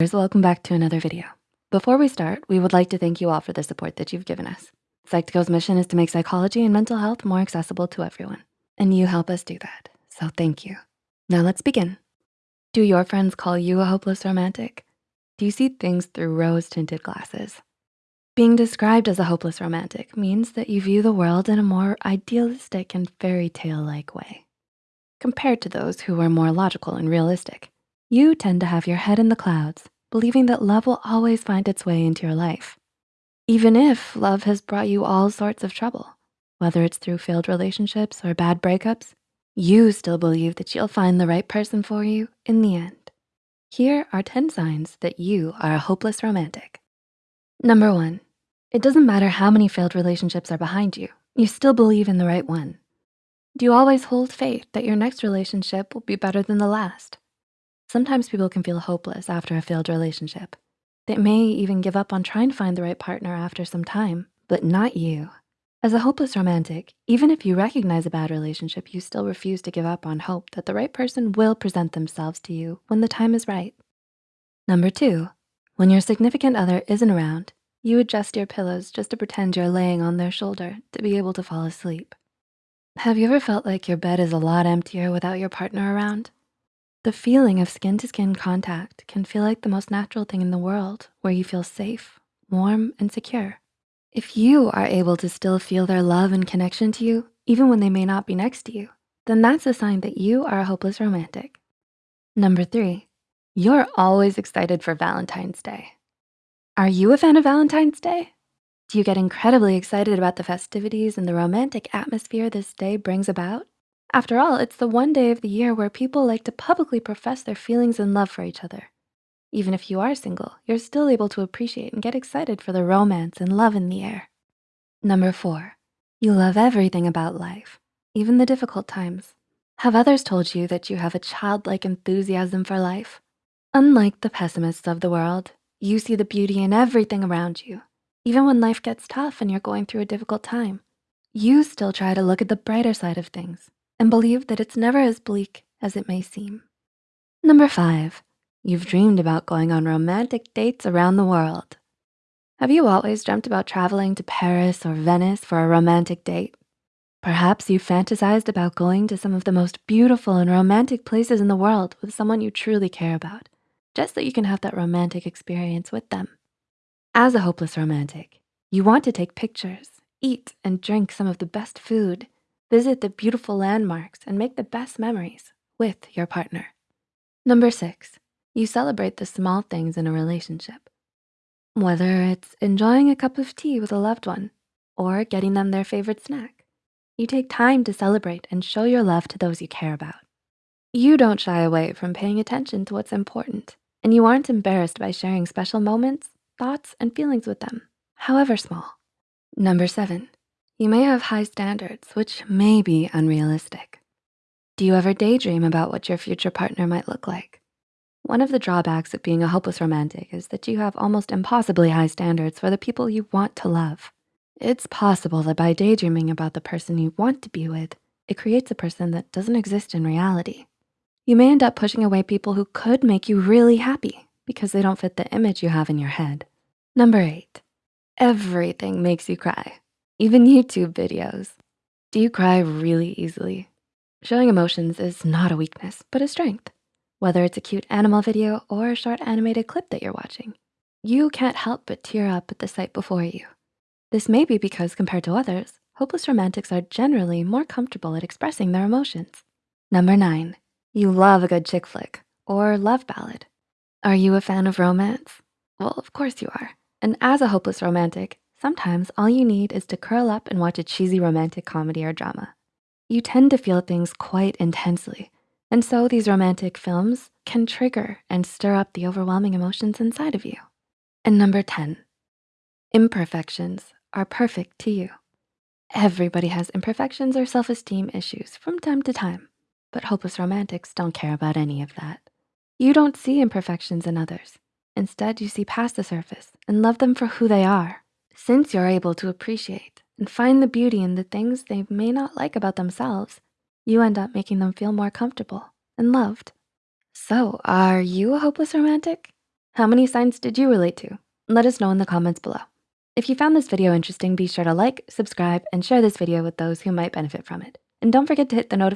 Welcome back to another video. Before we start, we would like to thank you all for the support that you've given us. Psych2Go's mission is to make psychology and mental health more accessible to everyone, and you help us do that, so thank you. Now let's begin. Do your friends call you a hopeless romantic? Do you see things through rose-tinted glasses? Being described as a hopeless romantic means that you view the world in a more idealistic and fairy tale-like way compared to those who are more logical and realistic. You tend to have your head in the clouds, believing that love will always find its way into your life. Even if love has brought you all sorts of trouble, whether it's through failed relationships or bad breakups, you still believe that you'll find the right person for you in the end. Here are 10 signs that you are a hopeless romantic. Number one, it doesn't matter how many failed relationships are behind you, you still believe in the right one. Do you always hold faith that your next relationship will be better than the last? Sometimes people can feel hopeless after a failed relationship. They may even give up on trying to find the right partner after some time, but not you. As a hopeless romantic, even if you recognize a bad relationship, you still refuse to give up on hope that the right person will present themselves to you when the time is right. Number two, when your significant other isn't around, you adjust your pillows just to pretend you're laying on their shoulder to be able to fall asleep. Have you ever felt like your bed is a lot emptier without your partner around? The feeling of skin-to-skin -skin contact can feel like the most natural thing in the world where you feel safe, warm, and secure. If you are able to still feel their love and connection to you, even when they may not be next to you, then that's a sign that you are a hopeless romantic. Number three, you're always excited for Valentine's Day. Are you a fan of Valentine's Day? Do you get incredibly excited about the festivities and the romantic atmosphere this day brings about? After all, it's the one day of the year where people like to publicly profess their feelings and love for each other. Even if you are single, you're still able to appreciate and get excited for the romance and love in the air. Number four, you love everything about life, even the difficult times. Have others told you that you have a childlike enthusiasm for life? Unlike the pessimists of the world, you see the beauty in everything around you. Even when life gets tough and you're going through a difficult time, you still try to look at the brighter side of things and believe that it's never as bleak as it may seem. Number five, you've dreamed about going on romantic dates around the world. Have you always dreamt about traveling to Paris or Venice for a romantic date? Perhaps you fantasized about going to some of the most beautiful and romantic places in the world with someone you truly care about, just so you can have that romantic experience with them. As a hopeless romantic, you want to take pictures, eat and drink some of the best food, Visit the beautiful landmarks and make the best memories with your partner. Number six, you celebrate the small things in a relationship. Whether it's enjoying a cup of tea with a loved one or getting them their favorite snack, you take time to celebrate and show your love to those you care about. You don't shy away from paying attention to what's important and you aren't embarrassed by sharing special moments, thoughts, and feelings with them, however small. Number seven, you may have high standards, which may be unrealistic. Do you ever daydream about what your future partner might look like? One of the drawbacks of being a hopeless romantic is that you have almost impossibly high standards for the people you want to love. It's possible that by daydreaming about the person you want to be with, it creates a person that doesn't exist in reality. You may end up pushing away people who could make you really happy because they don't fit the image you have in your head. Number eight, everything makes you cry even YouTube videos. Do you cry really easily? Showing emotions is not a weakness, but a strength. Whether it's a cute animal video or a short animated clip that you're watching, you can't help but tear up at the sight before you. This may be because compared to others, hopeless romantics are generally more comfortable at expressing their emotions. Number nine, you love a good chick flick or love ballad. Are you a fan of romance? Well, of course you are. And as a hopeless romantic, Sometimes all you need is to curl up and watch a cheesy romantic comedy or drama. You tend to feel things quite intensely. And so these romantic films can trigger and stir up the overwhelming emotions inside of you. And number 10, imperfections are perfect to you. Everybody has imperfections or self-esteem issues from time to time, but hopeless romantics don't care about any of that. You don't see imperfections in others. Instead, you see past the surface and love them for who they are. Since you're able to appreciate and find the beauty in the things they may not like about themselves, you end up making them feel more comfortable and loved. So are you a hopeless romantic? How many signs did you relate to? Let us know in the comments below. If you found this video interesting, be sure to like, subscribe, and share this video with those who might benefit from it. And don't forget to hit the notification